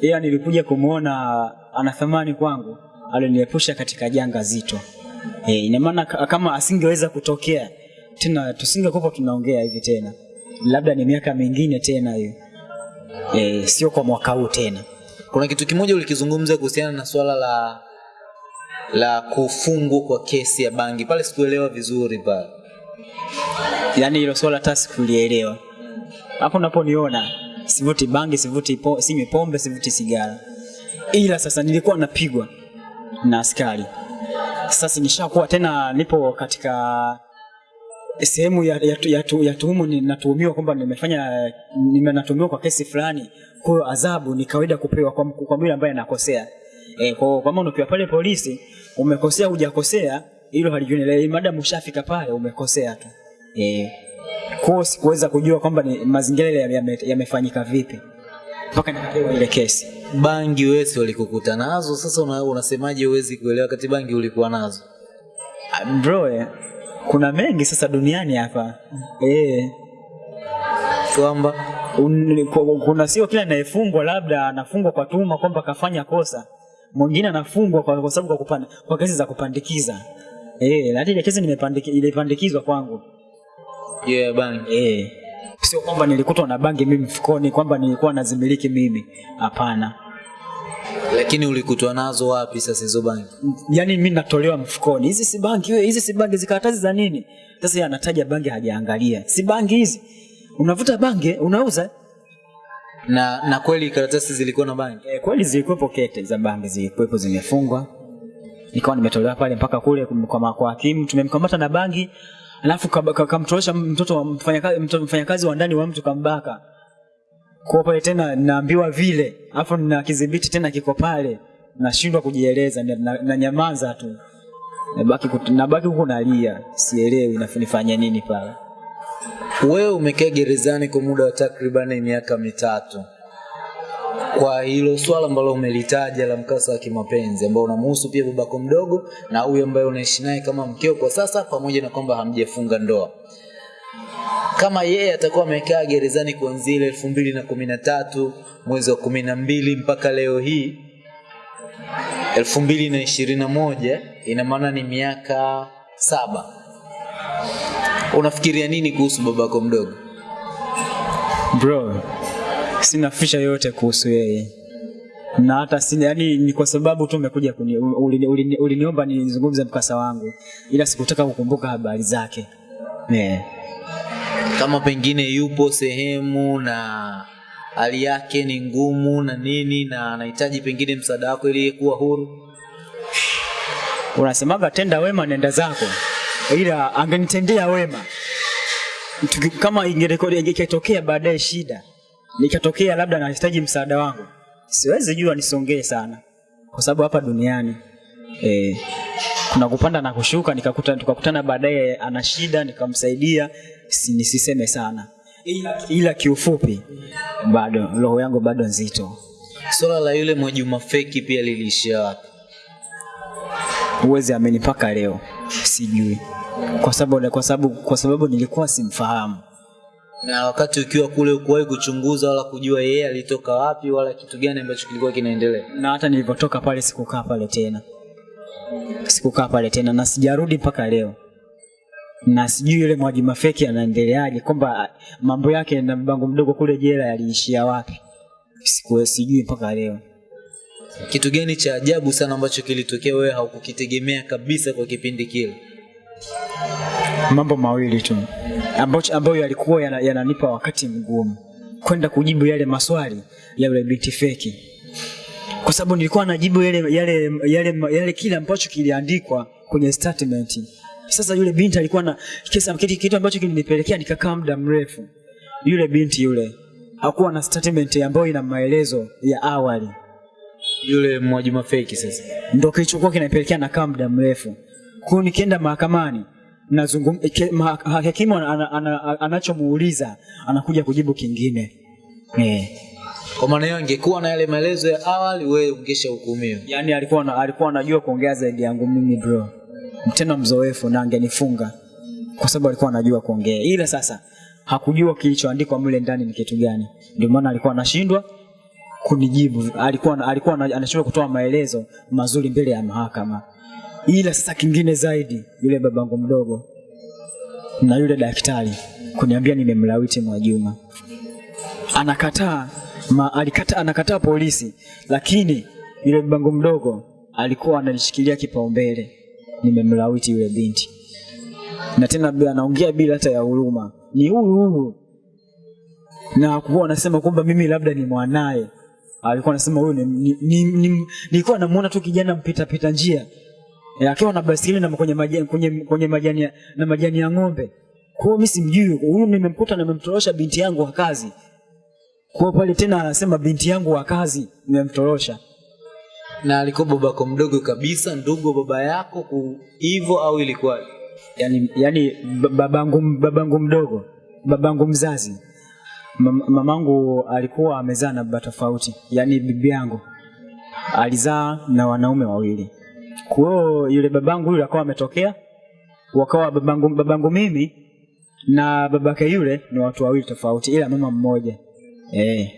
ila nilikuja kumwona ana thamani kwangu, aliniepusha katika janga zito. Eh, ina maana kama asingeweza kutokea tena, tusingekuwa tunaongea hivi tena, labda ni miaka mingine tena hiyo, eh, sio kwa mwaka huu tena. kuna kitu kimoja ulikizungumza kuhusiana na swala la la kufungwa kwa kesi ya bangi pale, sikuelewa vizuri pale. yaani hilo swala hata sikulielewa. Hapo unaponiona sivuti bangi, sivuti po, sinywi pombe, sivuti sigara, ila sasa nilikuwa napigwa na askari. Sasa nishakuwa tena nipo katika sehemu ya, ya, ya, ya tuhumu, ni- natuhumiwa kwamba nimefanya nime- natuhumiwa kwa kesi fulani. Kwa hiyo adhabu ni kawaida kupewa kwa, kwa yule ambaye anakosea. E, kwa kama unakiwa pale polisi umekosea hujakosea, hilo halijuani, madamu ushafika pale umekosea tu. E, kwa sikuweza kujua kwamba ni mazingira yale yame- ya vipi mpaka nikapewa ile kesi. Bangi wewe walikukuta nazo, sasa una, unasemaje uwezi kuelewa kati bangi ulikuwa nazo? Ah, Bro, eh, kuna mengi sasa duniani hapa. Eh, Kwamba kuna sio kila anayefungwa labda anafungwa kwa tuma kwamba kafanya kosa, mwingine anafungwa kwa, kwa sababu kwa, kupanda, kwa kesi za kupandikiza eh, hata ile kesi nimepandikizwa kwangu yeah, bangi eh, sio kwamba nilikutwa na bangi mimi mfukoni kwamba nilikuwa nazimiliki mimi, hapana. lakini ulikutwa nazo wapi sasa hizo bangi? yani mimi natolewa mfukoni, hizi si bangi wewe, hizi si bangi, zikaratasi za nini? Sasa yeye anataja bangi, hajaangalia si bangi hizi. Unavuta bangi unauza? Na na kweli karatasi zilikuwa na bangi? E, kweli zilikuwepo kete za bangi, zilikuwepo zimefungwa, nikawa nimetolewa pale mpaka kule kwa kwa hakimu, tumemkamata na bangi, alafu kamtorosha mtoto mfanyakazi mfanyakazi wa ndani wa mtu kambaka kwa pale tena naambiwa vile, alafu na kidhibiti tena kiko pale, nashindwa kujieleza, na, na, na nyamaza tu nabaki nabaki huko nalia, sielewi nafanya nini pale. Wewe umekaa gerezani kwa muda wa takriban miaka mitatu kwa hilo swala ambalo umelitaja la mkasa wa kimapenzi ambao unamhusu pia babako mdogo na huyu ambaye unaishi naye kama mkeo kwa sasa, pamoja na kwamba hamjafunga ndoa. Kama yeye atakuwa amekaa gerezani kuanzia ile elfu mbili na kumi na tatu mwezi wa kumi na mbili mpaka leo hii elfu mbili na ishirini na moja ina maana ni miaka saba. Unafikiria nini kuhusu babako mdogo? Bro, sina fisha yote kuhusu yeye na hata si yani ni kwa sababu tu umekuja uliniomba uli, uli, uli nizungumze mkasa wangu, ila sikutaka kukumbuka habari zake yeah. kama pengine yupo sehemu na hali yake ni ngumu na nini na anahitaji pengine msaada wako ili kuwa huru Unasemaga tenda wema nenda zako, ila angenitendea wema kama ingerekodi ikatokea baadaye shida nikatokea labda nahitaji msaada wangu, siwezi jua nisongee sana, kwa sababu hapa duniani eh, kuna kupanda na kushuka. Nikakuta tukakutana baadaye ana shida nikamsaidia, si, nisiseme sana, ila, ila kiufupi bado roho yangu bado nzito. swala la yule Mwajuma feki pia liliishia wapi huwezi amini mpaka leo sijui, kwa sababu kwa sababu kwa sababu nilikuwa simfahamu. na wakati ukiwa kule ukuwahi kuchunguza wala kujua yeye alitoka wapi wala kitu gani ambacho kilikuwa kinaendelea? Na hata nilivyotoka pale sikukaa pale tena, sikukaa pale tena na sijarudi mpaka leo, na sijui yule mwaji feki anaendeleaje, kwamba mambo yake na mbango mdogo kule jela yaliishia wapi, sikuwe sijui mpaka leo. kitu gani cha ajabu sana ambacho kilitokea wewe haukukitegemea kabisa kwa kipindi kile Mambo mawili tu ambayo, ambayo yalikuwa yana- yananipa wakati mgumu kwenda kujibu yale maswali ya yule binti feki, kwa sababu nilikuwa najibu yale, yale, yale, yale kile ambacho kiliandikwa kwenye statement. Sasa yule binti alikuwa na kisa, kitu, kitu ambacho kilinipelekea nikakaa muda mrefu. Yule binti yule hakuwa na statement ambayo ina maelezo ya awali, yule Mwajuma feki sasa ndio kilichokuwa kinapelekea nakaa muda mrefu. Kwa nikienda mahakamani nazungumza ma- hakimu ana- ana- ana- anachomuuliza anakuja kujibu kingine eh. kwa maana hiyo angekuwa na yale maelezo ya awali wewe ungeshahukumiwa Yaani alikuwa na, alikuwa anajua kuongea zaidi yangu mimi bro, tena mzoefu na angenifunga kwa sababu alikuwa anajua kuongea, ila sasa hakujua kilichoandikwa mle ndani ni kitu gani, ndio maana alikuwa anashindwa kunijibu. Alikuwa alikuwa anashindwa kutoa maelezo mazuri mbele ya mahakama. Ila sasa kingine zaidi, yule babangu mdogo na yule daktari kuniambia nimemlawiti Mwajuma, anakataa Ma, alikata, anakataa polisi, lakini yule babangu mdogo alikuwa analishikilia kipaumbele. Nimemlawiti yule binti, na tena bila- anaongea bila hata ya huruma, ni huyu huyu, na kuwa anasema kwamba mimi labda ni mwanaye. Alikuwa anasema huyu ni, ni, ni, ni, nilikuwa namuona tu kijana mpita pita njia Eh, akiwa na basikeli na kwenye majani, kwenye, kwenye majani ya, na majani ya ng'ombe. Kwa hiyo mimi simjui huyu, nimemkuta na nimemtorosha binti yangu wa kazi. Kwa pale tena anasema binti yangu wa kazi nimemtorosha. Na alikuwa babako mdogo kabisa, ndugu baba yako hivyo au ilikuwa Yani, yani babangu, babangu mdogo, babangu mzazi, mamangu alikuwa amezaa na baba tofauti, yani bibi yangu alizaa na wanaume wawili. Kwa hiyo yule babangu yule akawa ametokea, wakawa babangu, babangu mimi na babake yule ni watu wawili tofauti, ila mama mmoja eh,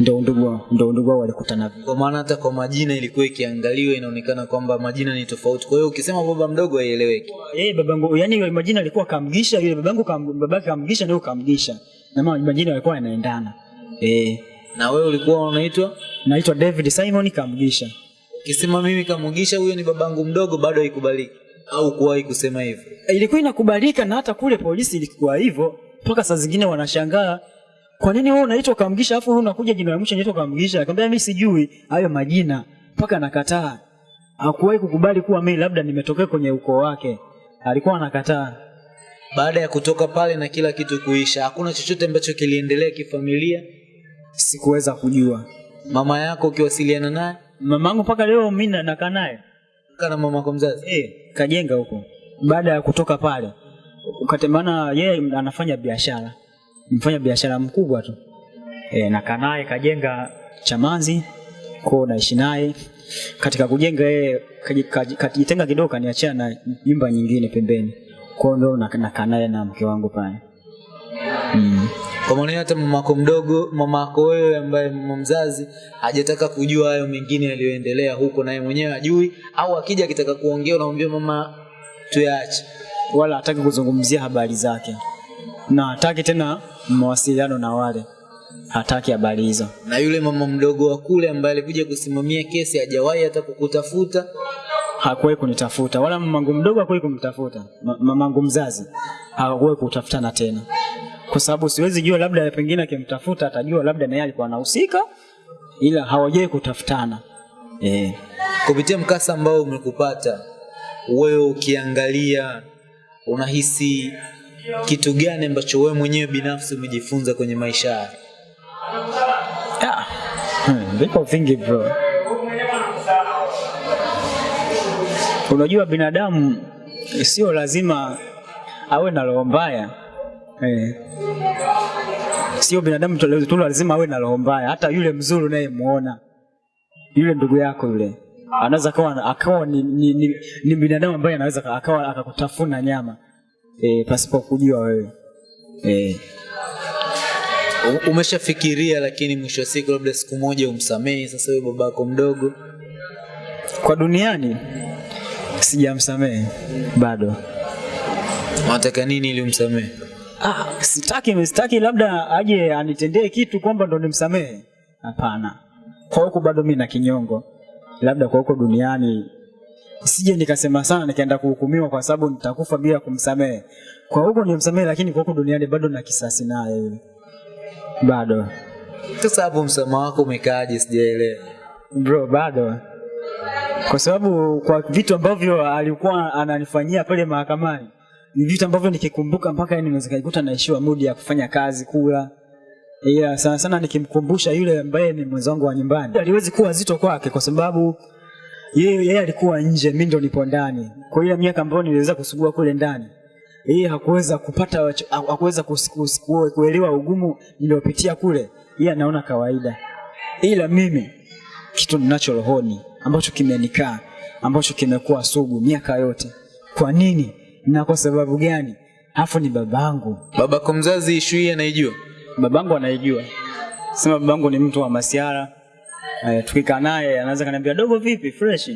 ndo ndugu ndo ndugu wao walikutana. kwa maana hata kwa majina ilikuwa ikiangaliwa inaonekana kwamba majina ni tofauti. Kwa hiyo ukisema baba mdogo haieleweki. Eh, babangu yani yule majina alikuwa kamgisha, yule babangu kam, babake kamgisha ndio kamgisha, na mama majina yalikuwa yanaendana. Eh, Na wewe ulikuwa unaitwa naitwa David Simon Kamgisha. Ukisema mimi Kamugisha, huyo ni babangu mdogo, bado haikubaliki au kuwahi kusema hivyo? Ilikuwa inakubalika na hata kule polisi ilikuwa hivyo, mpaka saa zingine wanashangaa kwa nini wewe unaitwa Kamgisha afu wewe unakuja jina la mwisho unaitwa Kamgisha? Akamwambia mimi sijui hayo majina, mpaka anakataa. Hakuwahi kukubali kuwa mimi labda nimetokea kwenye ukoo wake, alikuwa anakataa. Baada ya kutoka pale na kila kitu kuisha, hakuna chochote ambacho kiliendelea kifamilia. Sikuweza kujua. Mama yako ukiwasiliana naye Mamangu mpaka leo mi na- nakaa naye kana mamako mzazi, eh, kajenga huko. Baada ya kutoka pale ukatembana yeye anafanya biashara, mfanya biashara mkubwa tu eh, nakaa naye kajenga Chamanzi kwao, naishi naye katika kujenga. Yeye kaji- kaji- kajitenga kidogo, kaniachia na nyumba nyingine pembeni, kwao ndo nak- nakaa naye na mke wangu pale mm. Kwa maana hata mamako mdogo, mamako wewe ambaye mama mzazi hajataka kujua hayo mengine yaliyoendelea huko, naye mwenyewe ajui, au akija akitaka kuongea unamwambia mama, tuyaache. wala hataki kuzungumzia habari zake na hataki tena mawasiliano na wale, hataki habari hizo. Na yule mama mdogo wa kule ambaye alikuja kusimamia kesi hajawahi hata kukutafuta. hakuwahi kunitafuta wala mamangu mdogo hakuwahi kumtafuta mamangu mzazi hakuwahi kutafutana tena kwa sababu siwezi jua labda pengine akimtafuta atajua labda naye alikuwa anahusika ila hawajai kutafutana eh. Kupitia mkasa ambao umekupata wewe, ukiangalia unahisi kitu gani ambacho wewe mwenyewe binafsi umejifunza kwenye maisha yako? Ah, hmm, vipo vingi bro. Unajua binadamu sio lazima awe na roho mbaya eh. Sio binadamu tu lazima awe na roho mbaya. Hata yule mzuri unayemuona yule ndugu yako yule anaweza akawa akawa ni, ni, ni, ni binadamu ambaye anaweza aka- akawa akakutafuna nyama e, pasipo kujua wewe e. Umeshafikiria lakini mwisho wa siku labda siku moja umsamehe sasa huyo babako mdogo? Kwa duniani sijamsamehe bado. Unataka nini ili umsamehe? Ah, sitaki sitaki labda aje anitendee kitu kwamba ndo nimsamehe. Hapana, kwa huku bado mimi na kinyongo, labda kwa huko duniani sije nikasema sana nikaenda kuhukumiwa kwa sababu nitakufa bila kumsamehe. Kwa huko nimsamehe, lakini kwa huko duniani bado na kisasi naye yule, bado Sasa hapo msamaha wako umekaaje? Sijaelewa. bro, bado kwa sababu kwa vitu ambavyo alikuwa ananifanyia pale mahakamani ni vitu ambavyo nikikumbuka mpaka naweza kujikuta naishiwa mudi ya kufanya kazi kula. Ila sana sana nikimkumbusha yule ambaye ni mwenzangu wa nyumbani. Aliwezi kuwa zito kwake kwa sababu yeye yeye alikuwa nje mimi ndo nipo ndani. Kwa hiyo miaka ambayo niliweza kusugua kule ndani yeye hakuweza kupata hakuweza kuelewa ugumu niliopitia kule. Yeye anaona kawaida. Ila mimi kitu ninacho rohoni ambacho kimenikaa ambacho kimekuwa sugu miaka yote. Kwa nini na kwa sababu gani? Afu ni babangu. Babako mzazi ishu hii anaijua? babangu anaijua. Sema babangu ni mtu wa masiara. Tukika tukikaa naye anaweza kaniambia dogo vipi? Fresh?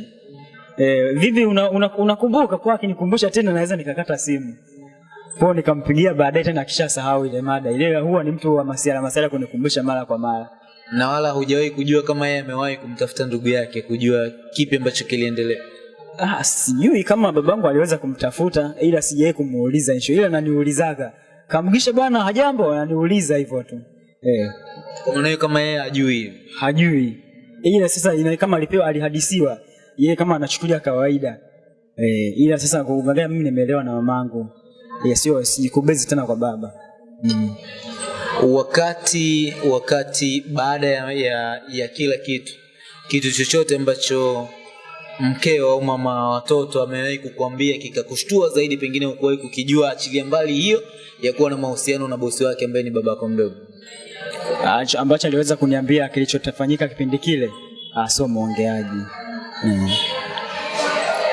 E, vipi unakumbuka una, una kwa akinikumbusha tena naweza nikakata simu. Kwa nikampigia baadaye tena akishasahau ile mada. Ile huwa ni mtu wa masiara masiara kunikumbusha mara kwa mara. Na wala hujawahi kujua kama yeye amewahi kumtafuta ndugu yake kujua kipi ambacho kiliendelea Ah, sijui kama babangu aliweza kumtafuta ila sijawahi kumuuliza hicho, ila naniulizaga. Kamgisha bwana, hajambo, ananiuliza hivyo tu. Eh, kama yeye hajui. Hajui. Ila sasa ina kama alipewa alihadisiwa. Yeye kama anachukulia kawaida. Eh, ila sasa kuangalia mimi nimeelewa na mamangu. Eh, sio sijikubezi tena kwa baba. Mm. wakati wakati baada ya, ya, ya kila kitu kitu chochote ambacho mkeo au mama wa watoto amewahi kukuambia kikakushtua zaidi pengine ukuwahi kukijua achilia mbali hiyo ya kuwa na mahusiano na bosi wake ambaye ni babako mdogo. Ambacho aliweza kuniambia kilichotafanyika kipindi kile ah, sio mwongeaji. Mm.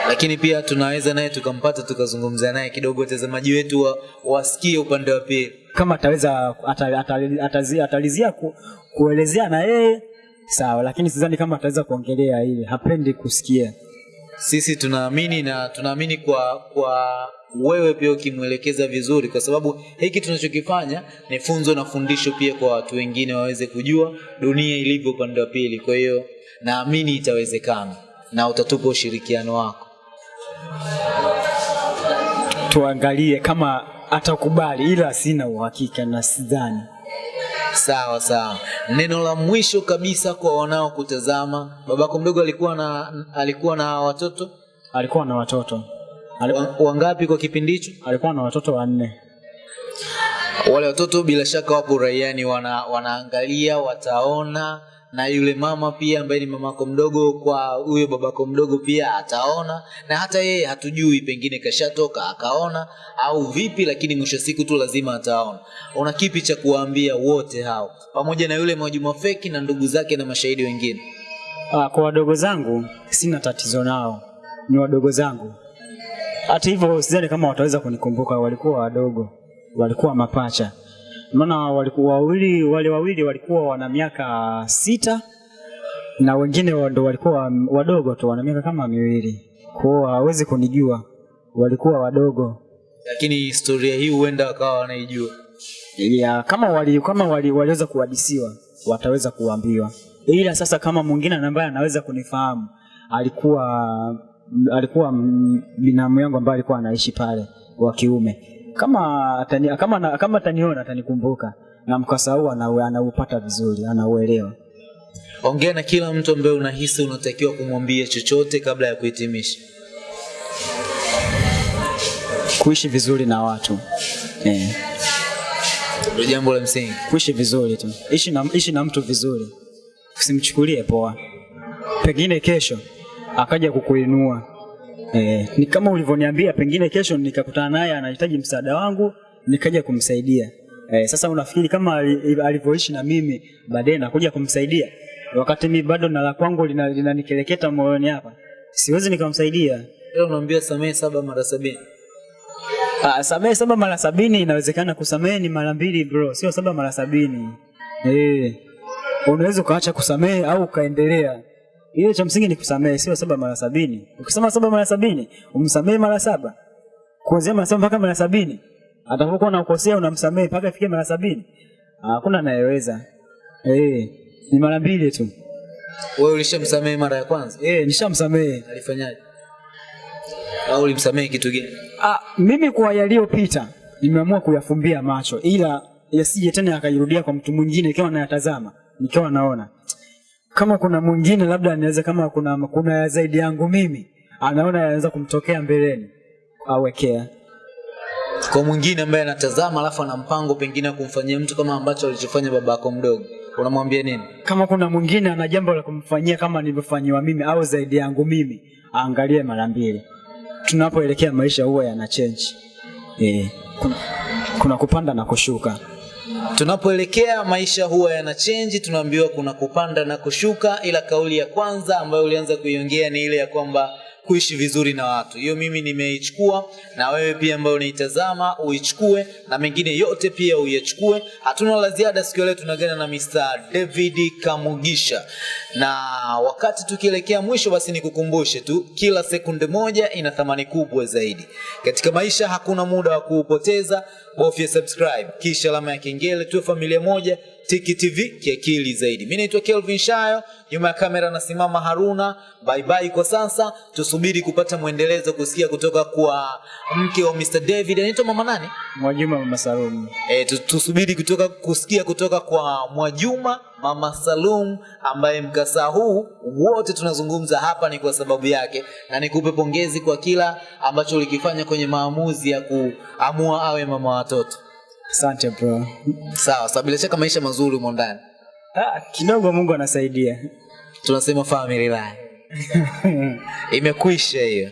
lakini pia tunaweza naye tukampata tukazungumza naye kidogo watazamaji wetu wa, wasikie upande wa pili. Kama ataweza atalizia ku, kuelezea na yeye sawa, lakini sidhani kama ataweza kuongelea ile, hapendi kusikia. sisi tunaamini na tunaamini kwa kwa wewe pia ukimwelekeza vizuri kwa sababu hiki tunachokifanya ni funzo na fundisho pia kwa watu wengine waweze kujua dunia ilivyo upande wa pili kwa hiyo naamini itawezekana na utatupa ushirikiano wako Tuangalie kama atakubali, ila sina uhakika na sidhani. Sawa sawa. Neno la mwisho kabisa kwa wanaokutazama babako mdogo alikuwa na alikuwa na watoto? Alikuwa na watoto. Alikuwa... wa- wangapi kwa kipindi hicho? Alikuwa na watoto wanne. wale watoto bila shaka wapo raiani wana, wanaangalia wataona na yule mama pia ambaye ni mamako mdogo kwa huyo babako mdogo pia ataona. Na hata yeye hatujui pengine kashatoka akaona au vipi lakini mwisho siku tu lazima ataona. Una kipi cha kuwaambia wote hao? Pamoja na yule mwajuma feki na ndugu zake na mashahidi wengine. Ah, kwa wadogo zangu sina tatizo nao, ni wadogo zangu. Hata hivyo sidhani kama wataweza kunikumbuka, walikuwa wadogo, walikuwa mapacha. Maana walikuwa wawili, wale wawili walikuwa wana miaka sita na wengine ndo walikuwa wadogo tu, wana miaka kama miwili, kwao hawezi kunijua, walikuwa wadogo. lakini historia hii huenda wakawa wanaijua. Ya kama wali, kama wali, waliweza kuhadisiwa wataweza kuambiwa, ila sasa kama mwingine ambaye anaweza kunifahamu alikuwa alikuwa binamu yangu ambaye alikuwa anaishi pale wa kiume, kama atani, kama na, kama ataniona atanikumbuka. Na mkasa huu ana, anaupata vizuri, anauelewa. ongea na kila mtu ambaye unahisi unatakiwa kumwambia chochote kabla ya kuhitimisha. Kuishi vizuri na watu. Eh, ndio jambo la msingi. Kuishi vizuri tu, ishi na, ishi na mtu vizuri, usimchukulie poa. Pengine kesho akaja kukuinua eh, ni kama ulivyoniambia, pengine kesho nikakutana naye anahitaji msaada wangu nikaja kumsaidia. Eh, sasa unafikiri kama alivyoishi na mimi baadaye nakuja kumsaidia wakati mimi bado na la kwangu lina- linanikeleketa moyoni hapa, siwezi nikamsaidia. leo unaambia samehe saba mara sabini Ah, samehe saba mara sabini inawezekana, kusamehe ni mara mbili bro, sio saba mara sabini. Eh, unaweza ukaacha kusamehe au ukaendelea. Ile cha msingi ni kusamehe, sio saba mara sabini. Ukisema saba mara sabini, umsamehe mara saba, kuanzia mara saba mpaka mara sabini. Atakapokuwa unakosea unamsamehe mpaka ifike mara sabini. Hakuna anayeweza. Eh, ni mara mbili tu. wewe ulishamsamehe mara ya kwanza Eh, nishamsamehe. alifanyaje au ulimsamehe kitu gani Ah, mimi kwa yaliyopita nimeamua kuyafumbia macho, ila yasije tena yakajirudia kwa mtu mwingine, ikiwa nayatazama nikiwa naona kama kuna mwingine labda anaweza, kama kuna kuna ya zaidi yangu mimi anaona anaweza kumtokea mbeleni, awekea kwa mwingine ambaye anatazama alafu ana mpango pengine kumfanyia mtu kama ambacho alichofanya baba yako mdogo unamwambia nini kama kuna mwingine ana jambo la kumfanyia kama nilivyofanyiwa mimi au zaidi yangu mimi, aangalie mara mbili. Tunapoelekea maisha huwa yana change e, kuna, kuna kupanda na kushuka. Tunapoelekea maisha huwa yana chenji tunaambiwa kuna kupanda na kushuka ila kauli ya kwanza ambayo ulianza kuiongea ni ile ya kwamba kuishi vizuri na watu. Hiyo mimi nimeichukua na wewe pia ambayo unaitazama uichukue na mengine yote pia uyachukue. Hatuna la ziada siku leo tunagana na Mr. David Kamugisha. Na wakati tukielekea mwisho basi nikukumbushe tu kila sekunde moja ina thamani kubwa zaidi. Katika maisha hakuna muda wa kuupoteza. Bofya subscribe kisha alama ya kengele tuwe familia moja tiki tv kiakili zaidi. Mi naitwa kelvin shayo nyuma ya kamera nasimama haruna. Bye bye kwa sasa. Tusubiri kupata mwendelezo kusikia kutoka kwa mke wa mr david. Anaitwa mama nani? Mwajuma Mama Salum. E, tusubiri kutoka kusikia kutoka kwa Mwajuma Mama Salum ambaye mkasa huu wote tunazungumza hapa ni kwa sababu yake, na nikupe pongezi kwa kila ambacho ulikifanya kwenye maamuzi ya kuamua awe mama watoto. Asante bro. Sawa sawa, bila shaka maisha mazuri humo ndani, Ah, kidogo Mungu anasaidia. tunasema family life imekwisha hiyo.